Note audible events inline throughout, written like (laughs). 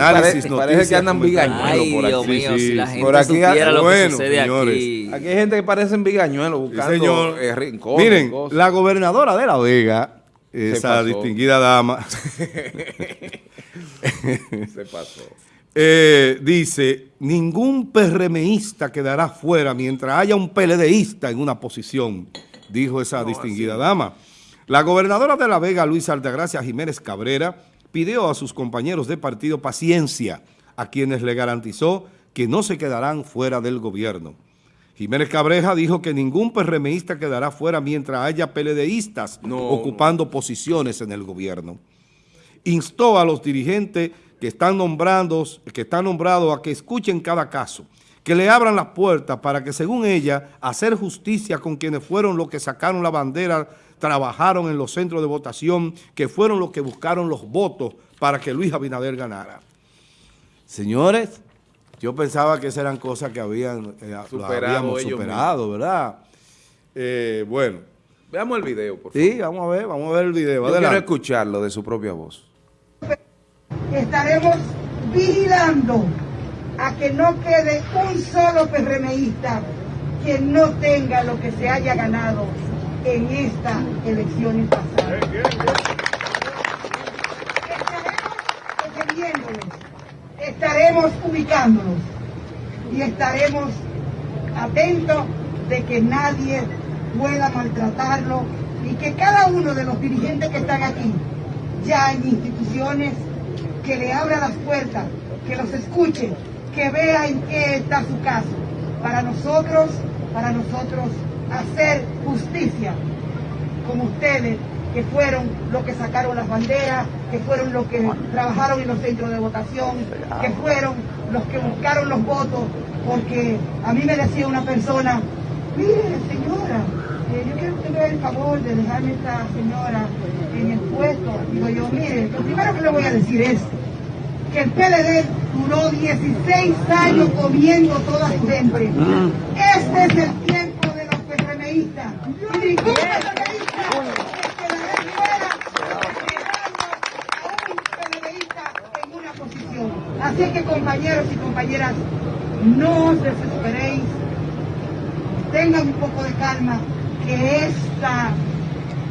Análisis, parece, parece que andan bigañuelos Ay, por Dios aquí. mío, sí, si la gente Por aquí, supiera lo bueno, que sucede señores. aquí. Aquí hay gente que parecen bigañuelos Sí, buscando señor. eh, rincones, Miren, cosas. la gobernadora de La Vega, esa distinguida dama, (laughs) Se pasó. eh, dice, ningún PRMista quedará fuera mientras haya un PLDista en una posición, dijo esa distinguida dama. La gobernadora de La Vega, Luisa Altagracia Jiménez Cabrera, pidió a sus compañeros de partido paciencia, a quienes le garantizó que no se quedarán fuera del gobierno. Jiménez Cabreja dijo que ningún PRMista quedará fuera mientras haya PLDistas No, ocupando posiciones en el gobierno. Instó a los dirigentes que están, nombrando, que están nombrados a que escuchen cada caso, que le abran las puertas para que, según ella, hacer justicia con quienes fueron los que sacaron la bandera, trabajaron en los centros de votación, que fueron los que buscaron los votos para que Luis Abinader ganara. Señores, yo pensaba que esas eran cosas que habían, eh, lo Superado habíamos superado, ¿verdad? Eh, bueno, Veamos el video, por favor. sí, vamos a ver, vamos a ver el video. Yo quiero escucharlo de su propia voz. estaremos vigilando a que no quede un solo PRMista que no tenga lo que se haya ganado en estas elecciones pasadas. Estaremos defendiéndolos, estaremos ubicándolos y estaremos atentos de que nadie pueda maltratarlo y que cada uno de los dirigentes que están aquí, ya en instituciones, que le abra las puertas, que los escuche, que vea en qué está su caso, para nosotros, para nosotros hacer justicia como ustedes, que fueron los que sacaron las banderas, que fueron los que trabajaron en los centros de votación, que fueron los que buscaron los votos, porque a mí me decía una persona, mire señora, eh, yo quiero que me haga el favor de dejarme esta señora en el puesto. Digo yo, mire, lo primero que le voy a decir es que el PLD duró 16 años comiendo toda su gente. Este es el tiempo de los PRMistas. Y ningún PRMista se quedará fuera dejando a un PLDista en una posición. Así que compañeros y compañeras, no os desesperéis, tengan un poco de calma, que esta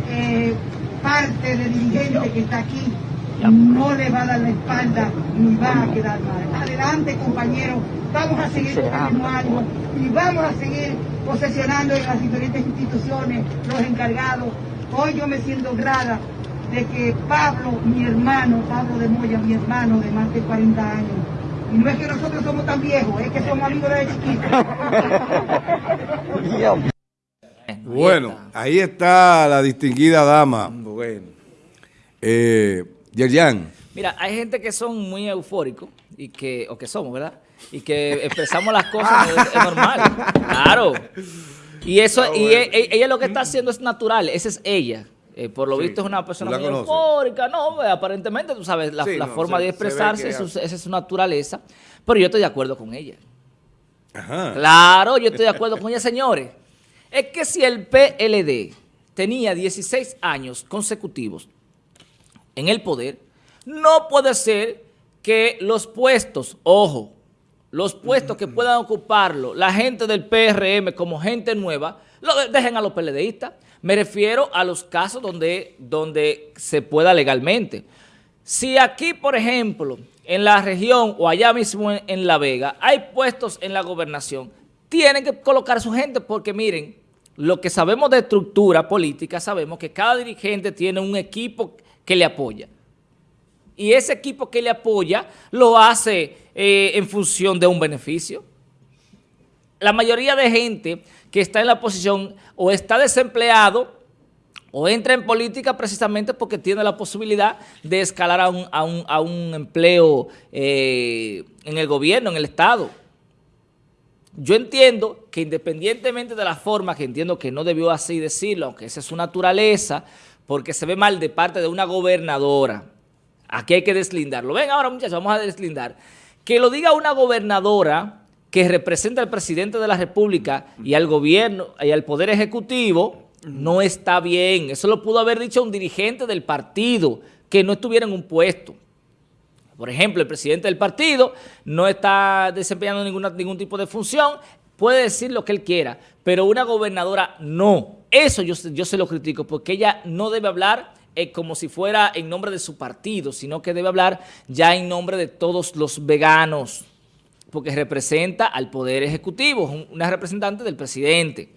eh, parte de dirigente que está aquí no le va a dar la espalda ni va a quedar mal. Adelante, compañeros, vamos a seguir con y vamos a seguir posesionando en las diferentes instituciones los encargados. Hoy yo me siento honrada de que Pablo, mi hermano, Pablo de Moya, mi hermano de más de 40 años, y no es que nosotros somos tan viejos, es que somos amigos desde chiquitos. (laughs) Bueno, ahí está la distinguida dama, Bueno. eh, Yerjan. Mira, hay gente que son muy eufóricos y que, o que somos, ¿verdad? Y que expresamos las cosas es, es normal. Claro. Y eso, y e- e- ella lo que está haciendo es natural, esa es ella. Eh, por lo visto es una persona muy eufórica, no, eh, aparentemente, tú sabes, la, Sí, la no, forma se- de expresarse, esa es su naturaleza. Pero yo estoy de acuerdo con ella. Ajá. Claro, yo estoy de acuerdo con ella, señores. Es que si el PLD tenía 16 años consecutivos en el poder, no puede ser que los puestos, ojo, los puestos que puedan ocuparlo, la gente del PRM como gente nueva, lo de- dejen a los PLDistas. Me refiero a los casos donde, donde se pueda legalmente. Si aquí, por ejemplo, en la región o allá mismo en, en La Vega, hay puestos en la gobernación, tienen que colocar a su gente porque miren, lo que sabemos de estructura política, sabemos que cada dirigente tiene un equipo que le apoya. Y ese equipo que le apoya lo hace eh, en función de un beneficio. La mayoría de gente que está en la posición o está desempleado o entra en política precisamente porque tiene la posibilidad de escalar a un, a un- a un empleo eh, en el gobierno, en el Estado. Yo entiendo que independientemente de la forma, que entiendo que no debió así decirlo, aunque esa es su naturaleza, porque se ve mal de parte de una gobernadora. Aquí hay que deslindarlo. Ven ahora, muchachos, vamos a deslindar. Que lo diga una gobernadora que representa al presidente de la República y al gobierno y al Poder Ejecutivo, no está bien. Eso lo pudo haber dicho un dirigente del partido que no estuviera en un puesto. Por ejemplo, el presidente del partido no está desempeñando ningún tipo de función, puede decir lo que él quiera, pero una gobernadora no. Eso yo, yo se lo critico, porque ella no debe hablar eh, como si fuera en nombre de su partido, sino que debe hablar ya en nombre de todos los veganos, porque representa al Poder Ejecutivo, una representante del presidente.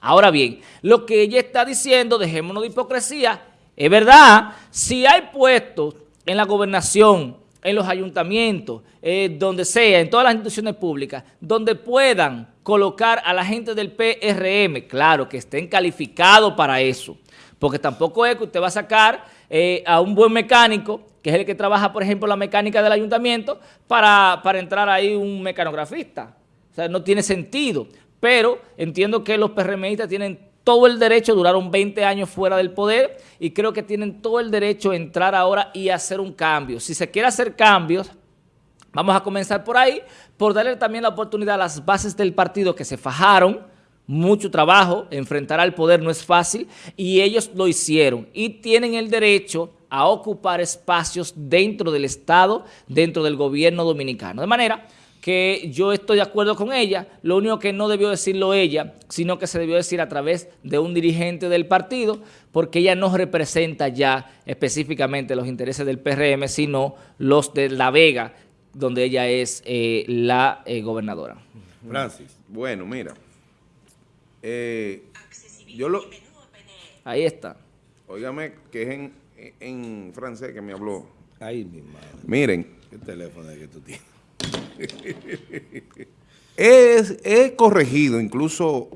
Ahora bien, lo que ella está diciendo, dejémonos de hipocresía, es verdad, si hay puestos en la gobernación, en los ayuntamientos, eh, donde sea, en todas las instituciones públicas, donde puedan colocar a la gente del PRM, claro, que estén calificados para eso, porque tampoco es que usted va a sacar eh, a un buen mecánico, que es el que trabaja, por ejemplo, la mecánica del ayuntamiento, para, para entrar ahí un mecanografista. O sea, no tiene sentido. Pero entiendo que los PRMistas tienen todo el derecho, duraron 20 años fuera del poder y creo que tienen todo el derecho a entrar ahora y hacer un cambio. Si se quiere hacer cambios, vamos a comenzar por ahí, por darle también la oportunidad a las bases del partido que se fajaron, mucho trabajo, enfrentar al poder no es fácil y ellos lo hicieron y tienen el derecho a ocupar espacios dentro del Estado, dentro del gobierno dominicano. De manera que yo estoy de acuerdo con ella, lo único que no debió decirlo ella, sino que se debió decir a través de un dirigente del partido, porque ella no representa ya específicamente los intereses del PRM, sino los de La Vega, donde ella es eh, la eh, gobernadora. Francis, bueno, mira, eh, yo lo... Ahí está. Óigame, que es en, en francés que me habló. Ahí, mi madre. Miren, ¿Qué teléfono es que tú tienes? He corregido incluso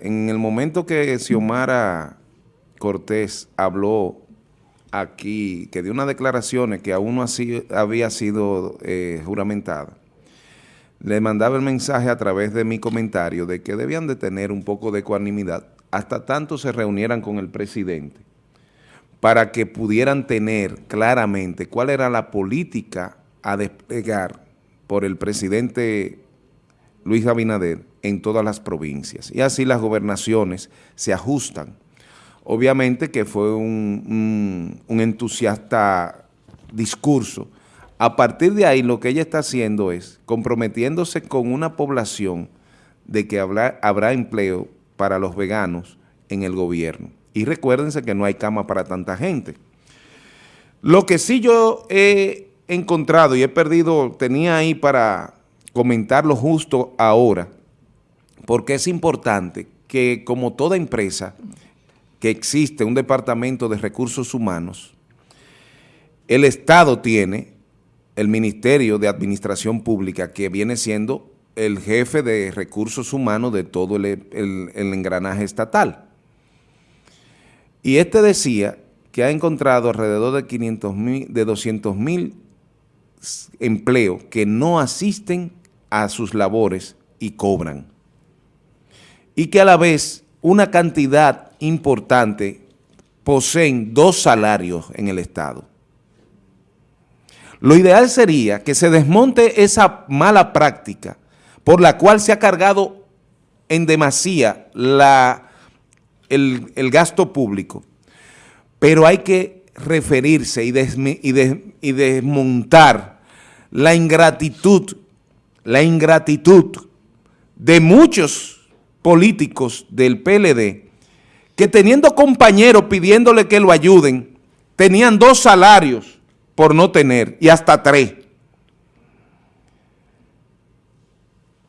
en el momento que Xiomara Cortés habló aquí, que dio unas declaraciones que aún no había sido eh, juramentada, le mandaba el mensaje a través de mi comentario de que debían de tener un poco de ecuanimidad hasta tanto se reunieran con el presidente para que pudieran tener claramente cuál era la política a desplegar por el presidente Luis Abinader en todas las provincias. Y así las gobernaciones se ajustan. Obviamente que fue un, un- entusiasta discurso. A partir de ahí lo que ella está haciendo es comprometiéndose con una población de que habrá, habrá empleo para los veganos en el gobierno. Y recuérdense que no hay cama para tanta gente. Lo que sí yo he encontrado y he perdido, tenía ahí para comentarlo justo ahora, porque es importante que como toda empresa que existe un departamento de recursos humanos, el Estado tiene el Ministerio de Administración Pública, que viene siendo el jefe de recursos humanos de todo el, el- engranaje estatal. Y este decía que ha encontrado alrededor de 500 mil, de 200 mil empleos que no asisten a sus labores y cobran. Y que a la vez una cantidad importante poseen dos salarios en el Estado. Lo ideal sería que se desmonte esa mala práctica por la cual se ha cargado en demasía la, el, el gasto público, pero hay que referirse y, y y desmontar la ingratitud, la ingratitud de muchos políticos del PLD que teniendo compañeros pidiéndole que lo ayuden, tenían dos salarios por no tener y hasta tres.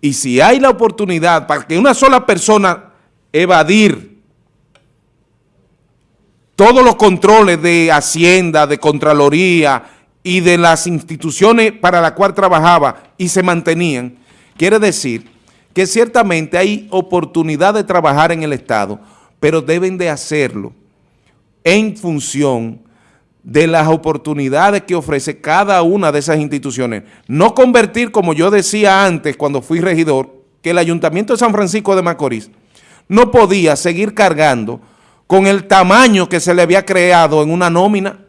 Y si hay la oportunidad para que una sola persona evadir todos los controles de Hacienda, de Contraloría y de las instituciones para las cuales trabajaba y se mantenían, quiere decir que ciertamente hay oportunidad de trabajar en el Estado, pero deben de hacerlo en función de las oportunidades que ofrece cada una de esas instituciones. No convertir, como yo decía antes cuando fui regidor, que el Ayuntamiento de San Francisco de Macorís no podía seguir cargando con el tamaño que se le había creado en una nómina,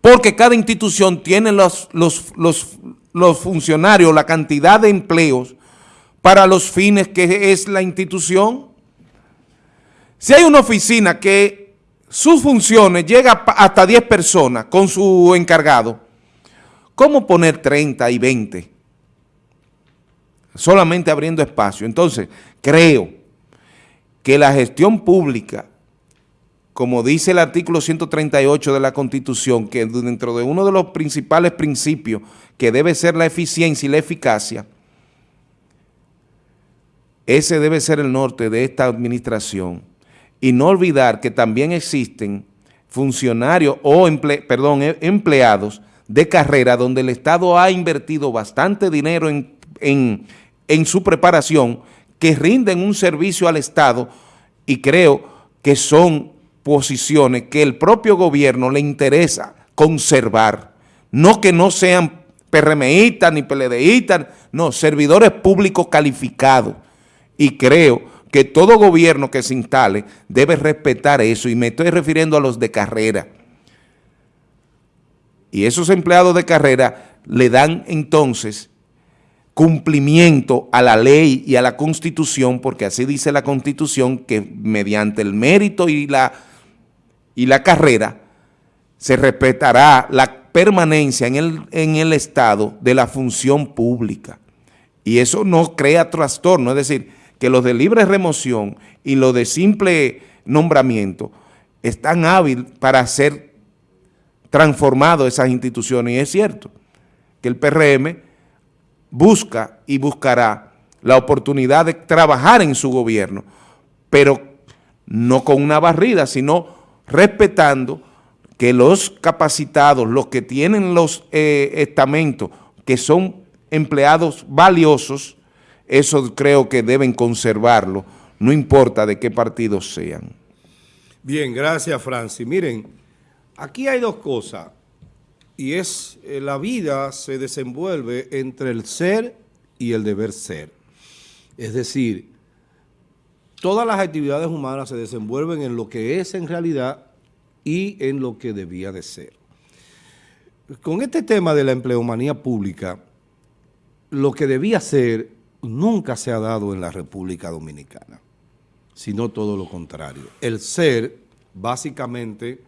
porque cada institución tiene los, los, los, funcionarios, la cantidad de empleos para los fines que es la institución. Si hay una oficina que sus funciones llega hasta 10 personas con su encargado, ¿cómo poner 30 y 20? Solamente abriendo espacio. Entonces, creo que la gestión pública, como dice el artículo 138 de la Constitución, que dentro de uno de los principales principios que debe ser la eficiencia y la eficacia, ese debe ser el norte de esta administración. Y no olvidar que también existen funcionarios o em- empleados de carrera donde el Estado ha invertido bastante dinero en su preparación que rinden un servicio al Estado y creo que son posiciones que el propio gobierno le interesa conservar. No que no sean PRMistas ni PLDistas, no, servidores públicos calificados. Y creo que todo gobierno que se instale debe respetar eso, y me estoy refiriendo a los de carrera. Y esos empleados de carrera le dan entonces cumplimiento a la ley y a la Constitución, porque así dice la Constitución, que mediante el mérito y la, y la carrera se respetará la permanencia en el, en el Estado de la función pública. Y eso no crea trastorno, es decir, que los de libre remoción y los de simple nombramiento están hábiles para ser transformados esas instituciones. Y es cierto que el PRM busca y buscará la oportunidad de trabajar en su gobierno, pero no con una barrida, sino respetando que los capacitados, los que tienen los eh, estamentos, que son empleados valiosos, eso creo que deben conservarlo, no importa de qué partido sean. Bien, gracias Francis. Miren, aquí hay dos cosas y es eh, la vida se desenvuelve entre el ser y el deber ser. Es decir, todas las actividades humanas se desenvuelven en lo que es en realidad y en lo que debía de ser. Con este tema de la empleomanía pública, lo que debía ser nunca se ha dado en la República Dominicana, sino todo lo contrario. El ser, básicamente,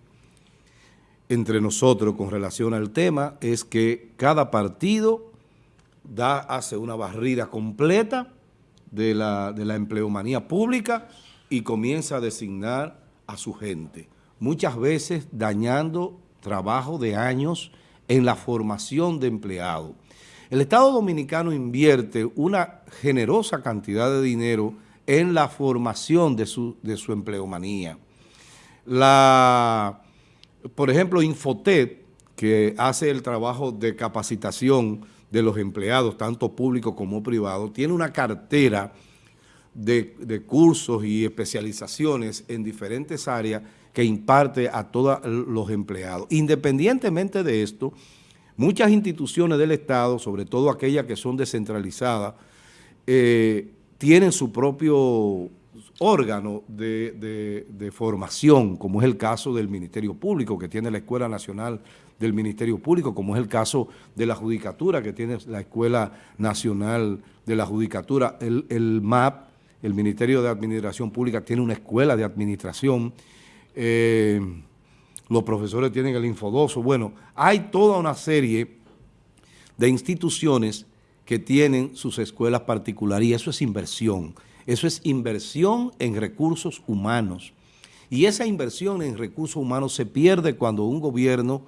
entre nosotros con relación al tema, es que cada partido da, hace una barrida completa de la, de la empleomanía pública y comienza a designar a su gente, muchas veces dañando trabajo de años en la formación de empleados. El Estado Dominicano invierte una generosa cantidad de dinero en la formación de su, de su empleomanía. La, por ejemplo, Infotet, que hace el trabajo de capacitación de los empleados, tanto públicos como privados, tiene una cartera de, de cursos y especializaciones en diferentes áreas que imparte a todos los empleados. Independientemente de esto, muchas instituciones del Estado, sobre todo aquellas que son descentralizadas, eh, tienen su propio órgano de, de, formación, como es el caso del Ministerio Público, que tiene la Escuela Nacional del Ministerio Público, como es el caso de la Judicatura, que tiene la Escuela Nacional de la Judicatura, el, el MAP, el Ministerio de Administración Pública, tiene una escuela de administración, eh, los profesores tienen el Infodoso, bueno, hay toda una serie de instituciones que tienen sus escuelas particulares y eso es inversión, eso es inversión en recursos humanos. Y esa inversión en recursos humanos se pierde cuando un gobierno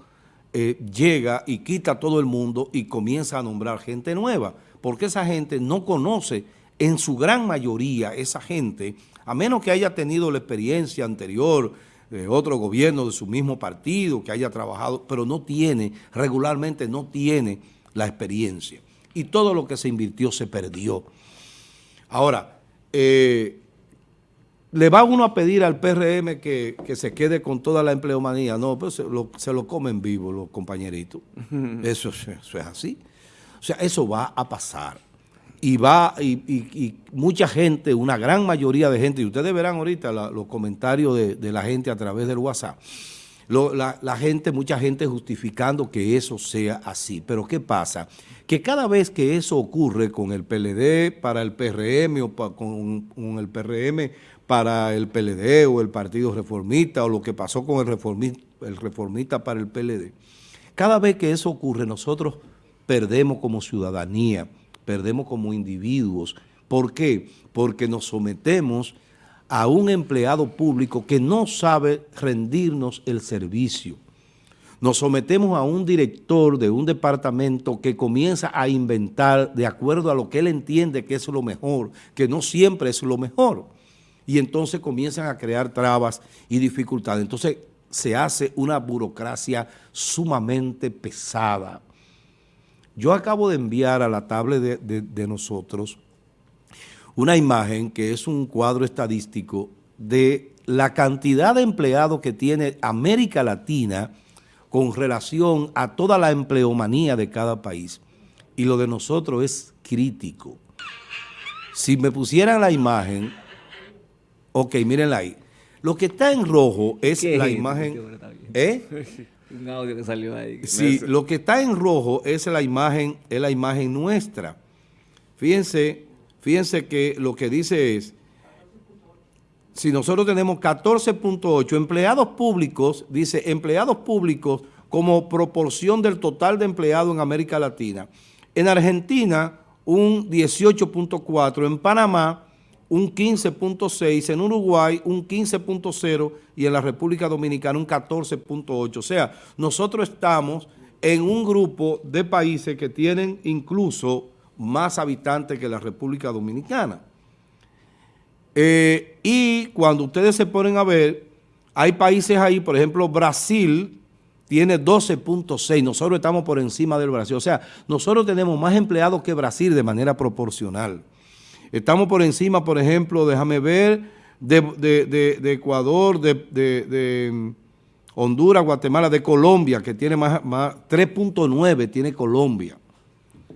eh, llega y quita a todo el mundo y comienza a nombrar gente nueva, porque esa gente no conoce, en su gran mayoría, esa gente, a menos que haya tenido la experiencia anterior de otro gobierno de su mismo partido, que haya trabajado, pero no tiene, regularmente no tiene la experiencia. Y todo lo que se invirtió se perdió. Ahora, eh, le va uno a pedir al PRM que, que, se quede con toda la empleomanía. No, pues se lo, se lo comen vivo los compañeritos. Eso, eso, es así. O sea, eso va a pasar. Y va, y, y, y mucha gente, una gran mayoría de gente, y ustedes verán ahorita la, los comentarios de, de, la gente a través del WhatsApp, la, gente, mucha gente justificando que eso sea así. Pero ¿qué pasa? Que cada vez que eso ocurre con el PLD para el PRM o con, con el PRM para el PLD o el Partido Reformista o lo que pasó con el reformista, el reformista para el PLD, cada vez que eso ocurre nosotros perdemos como ciudadanía, perdemos como individuos. ¿Por qué? Porque nos sometemos a un empleado público que no sabe rendirnos el servicio. Nos sometemos a un director de un departamento que comienza a inventar de acuerdo a lo que él entiende que es lo mejor, que no siempre es lo mejor. Y entonces comienzan a crear trabas y dificultades. Entonces se hace una burocracia sumamente pesada. Yo acabo de enviar a la tablet de, de- de nosotros una imagen que es un cuadro estadístico de la cantidad de empleados que tiene América Latina con relación a toda la empleomanía de cada país. Y lo de nosotros es crítico. Si me pusieran la imagen, ok, mírenla ahí. Lo que está en rojo es ¿Qué la es? imagen... ¿Eh? (laughs) Un audio que salió ahí. Sí, lo que está en rojo es la imagen, es la imagen nuestra. Fíjense, fíjense que lo que dice es, si nosotros tenemos 14.8 empleados públicos, dice empleados públicos como proporción del total de empleados en América Latina. En Argentina, un 18.4, en Panamá, un 15.6, en Uruguay, un 15.0 y en la República Dominicana, un 14.8. O sea, nosotros estamos en un grupo de países que tienen incluso más habitantes que la República Dominicana. Eh, y cuando ustedes se ponen a ver, hay países ahí, por ejemplo, Brasil tiene 12.6, nosotros estamos por encima del Brasil. O sea, nosotros tenemos más empleados que Brasil de manera proporcional. Estamos por encima, por ejemplo, déjame ver, de, de- Ecuador, de, mm, Honduras, Guatemala, de Colombia, que tiene más, más 3.9 tiene Colombia.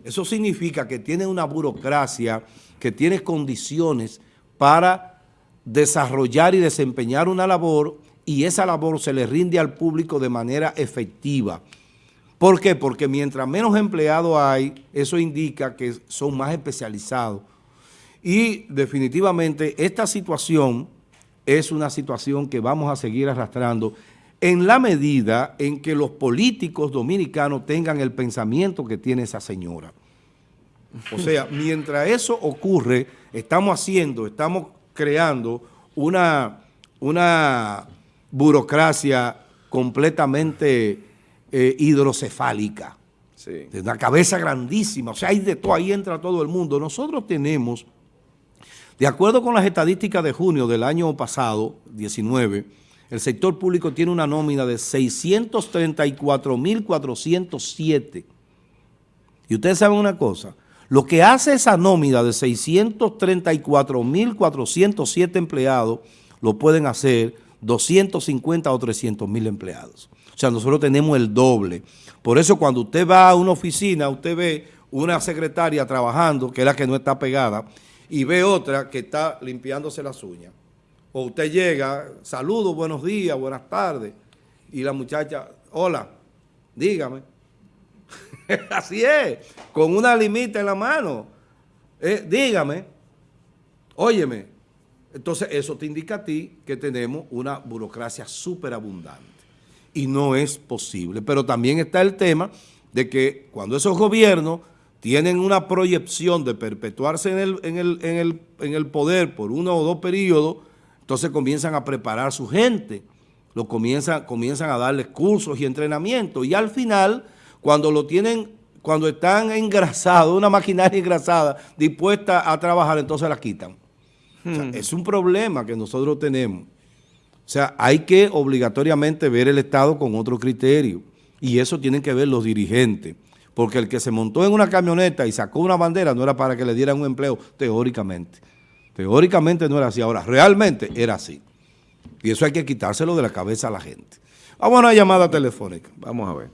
Eso significa que tiene una burocracia, que tiene condiciones para desarrollar y desempeñar una labor y esa labor se le rinde al público de manera efectiva. ¿Por qué? Porque mientras menos empleados hay, eso indica que son más especializados. Y definitivamente esta situación es una situación que vamos a seguir arrastrando en la medida en que los políticos dominicanos tengan el pensamiento que tiene esa señora. O sea, (laughs) mientras eso ocurre, estamos haciendo, estamos creando una, una burocracia completamente eh, hidrocefálica, Sí. de una cabeza grandísima, o sea, hay de todo, ahí entra todo el mundo. Nosotros tenemos, de acuerdo con las estadísticas de junio del año pasado, 19, el sector público tiene una nómina de 634.407. Y ustedes saben una cosa, lo que hace esa nómina de 634.407 empleados, lo pueden hacer 250 o 300 mil empleados. O sea, nosotros tenemos el doble. Por eso cuando usted va a una oficina, usted ve una secretaria trabajando, que es la que no está pegada, y ve otra que está limpiándose las uñas. O usted llega, saludos, buenos días, buenas tardes, y la muchacha, hola, dígame. (laughs) Así es, con una limita en la mano. Eh, dígame, óyeme. Entonces eso te indica a ti que tenemos una burocracia súper abundante. Y no es posible. Pero también está el tema de que cuando esos gobiernos tienen una proyección de perpetuarse en el, en el, en el, en el poder por uno o dos periodos, entonces comienzan a preparar su gente, lo comienzan, comienzan a darles cursos y entrenamiento. Y al final, cuando lo tienen, cuando están engrasados, una maquinaria engrasada, dispuesta a trabajar, entonces la quitan. O sea, es un problema que nosotros tenemos. O sea, hay que obligatoriamente ver el Estado con otro criterio. Y eso tienen que ver los dirigentes. Porque el que se montó en una camioneta y sacó una bandera no era para que le dieran un empleo, teóricamente. Teóricamente no era así. Ahora, realmente era así. Y eso hay que quitárselo de la cabeza a la gente. Vamos a una llamada telefónica. Vamos a ver.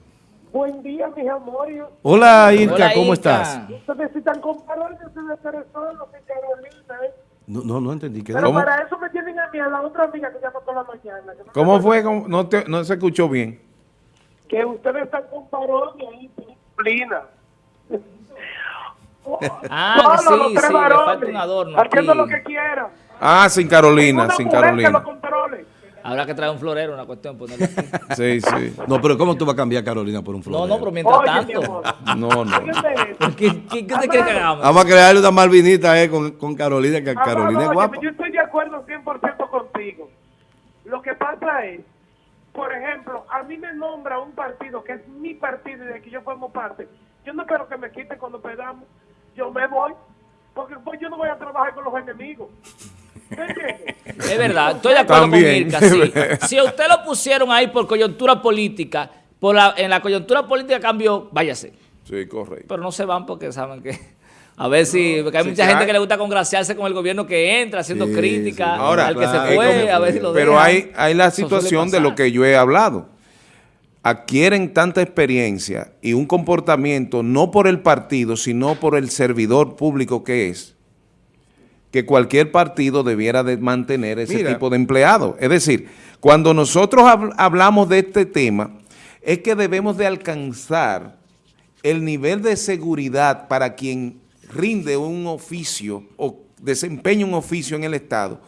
Buen día, mis amores. Hola, Irka, Hola, ¿cómo Irka. estás? Ustedes están comparando de Venezuela y Carolina, ¿eh? No, no, no entendí. ¿Qué Pero ¿Cómo? para eso me tienen a ni a la otra amiga que llama por la mañana. no ¿Cómo fue? ¿Cómo? No, te- no se escuchó bien. Que ustedes están con parodia y disciplina. Ah, Solo sí, los tres sí, le varones, falta un adorno Haciendo aquí. lo que quieran. Ah, sin Carolina, Una sin mujer que Carolina. lo controle. Habrá que traer un florero, una cuestión, ponerlo aquí. (laughs) Sí, sí. No, pero ¿cómo tú vas a cambiar a Carolina por un No, florero? no, pero mientras Oye, tanto. (laughs) No, no. Esto. ¿Qué, qué, qué te quiere que hagamos? Vamos a crearle una malvinita eh, con, con Carolina, que Amado, Carolina es guapa. Yo estoy de acuerdo 100% contigo. Lo que pasa es, por ejemplo, a mí me nombra un partido que es mi partido y de que yo formo parte. Yo no espero que me quiten cuando perdamos. Yo me voy, porque pues, yo no voy a trabajar con los enemigos. Es verdad, estoy de acuerdo También. con Mirka, sí. (laughs) Si a usted lo pusieron ahí por coyuntura política, por la, en la coyuntura política cambió, váyase. Sí, correcto. Pero no se van porque saben que... A ver si... Porque hay sí, mucha gente que le gusta congraciarse con el gobierno que entra, haciendo Sí, crítica sí. Ahora, al que claro, se fue, ¿cómo a ver fue? si lo Pero dejan. hay, hay la situación de lo que yo he hablado. Adquieren tanta experiencia y un comportamiento no por el partido, sino por el servidor público que es, que cualquier partido debiera de mantener ese Mira. tipo de empleados. Es decir, cuando nosotros habl- hablamos de este tema, es que debemos de alcanzar el nivel de seguridad para quien rinde un oficio o desempeña un oficio en el Estado.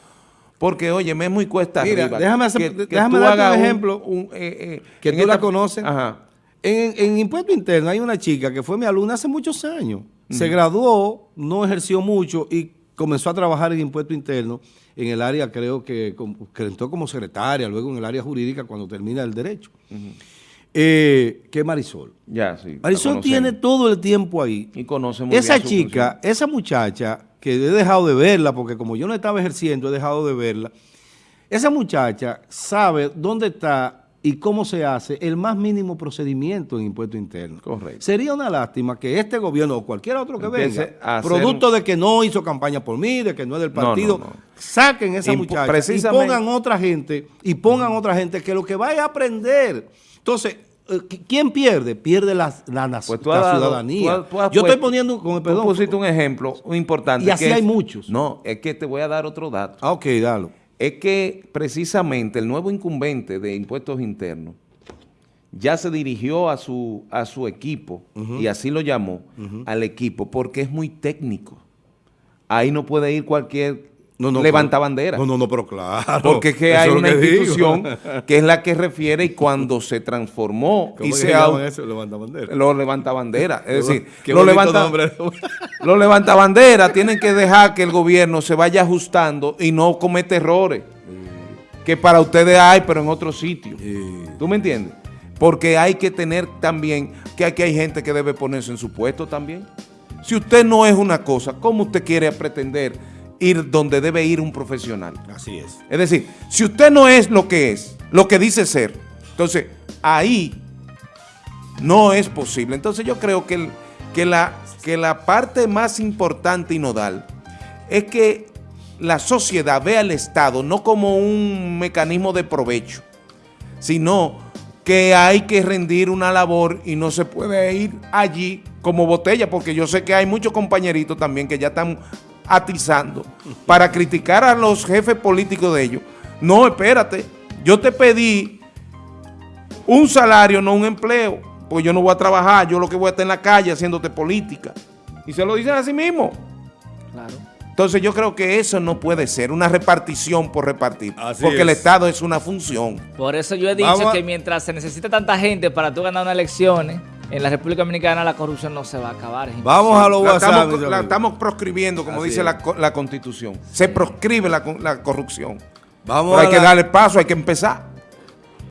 Porque, oye, me es muy cuesta Mira, arriba. déjame hacer- que- que déjame darte un ejemplo un, eh, eh, que tú la conoces. Ajá. En, en Impuesto Interno hay una chica que fue mi alumna hace muchos años. Se graduó, no ejerció mucho y comenzó a trabajar en Impuesto Interno en el área, creo que, como- que entró como secretaria, luego en el área jurídica cuando termina el derecho. Eh, que Marisol. Ya, sí. Marisol tiene todo el tiempo ahí. Y conoce muy Esa bien su chica, esa muchacha, que he dejado de verla, porque como yo no estaba ejerciendo, he dejado de verla, esa muchacha sabe dónde está y cómo se hace el más mínimo procedimiento en impuesto interno. Correcto. Sería una lástima que este gobierno o cualquier otro que Empiece venga, hacer producto de que no hizo campaña por mí, de que no es del No, no, partido, no. saquen esa muchacha y pongan otra gente, y pongan otra gente que lo que vaya a aprender. Entonces, ¿quién pierde? Pierde la, la, Pues tú la has dado- ciudadanía. tú tú Yo estoy poniendo, con el Tú perdón, pusiste un ejemplo importante. Y así que hay es- muchos. No, es que te voy a dar otro dato. Ah, ok, dalo. Es que precisamente el nuevo incumbente de impuestos internos ya se dirigió a su, a su equipo, y así lo llamó, al equipo, porque es muy técnico. Ahí no puede ir cualquier No, no, levanta bandera. No, no, no, pero claro. Porque es que hay lo una que digo. institución (laughs) que es la que refiere y cuando se transformó ¿Cómo y se eso? Levanta bandera. lo levanta bandera. Es decir, bonito levanta, (laughs) los levanta bandera tienen que dejar que el gobierno se vaya ajustando y no cometa errores que para ustedes hay, pero en otros sitios. ¿Tú me entiendes? Porque hay que tener también que aquí hay gente que debe ponerse en su puesto también. Si usted no es una cosa, ¿cómo usted quiere pretender ir donde debe ir un profesional? Así es. Es decir, si usted no es lo que es, lo que dice ser, entonces ahí no es posible. Entonces yo creo que, el- que, la, que la parte más importante y nodal es que la sociedad vea al Estado no como un mecanismo de provecho, sino que hay que rendir una labor y no se puede ir allí como botella, porque yo sé que hay muchos compañeritos también que ya están atizando para criticar a los jefes políticos de ellos. No, espérate, yo te pedí un salario, no un empleo, pues yo no voy a trabajar, yo lo que voy a estar en la calle haciéndote política. Y se lo dicen a sí mismo. Claro. Entonces yo creo que eso no puede ser una repartición por repartir, Así porque el es. Estado es una función. Por eso yo he dicho Vamos que mientras se necesita tanta gente para tú ganar unas elecciones, en la República Dominicana la corrupción no se va a acabar. es Vamos a los La WhatsApp. estamos, la estamos proscribiendo, como Así dice la, la Constitución. Se proscribe la, la corrupción. Vamos Pero hay que darle paso, hay que empezar.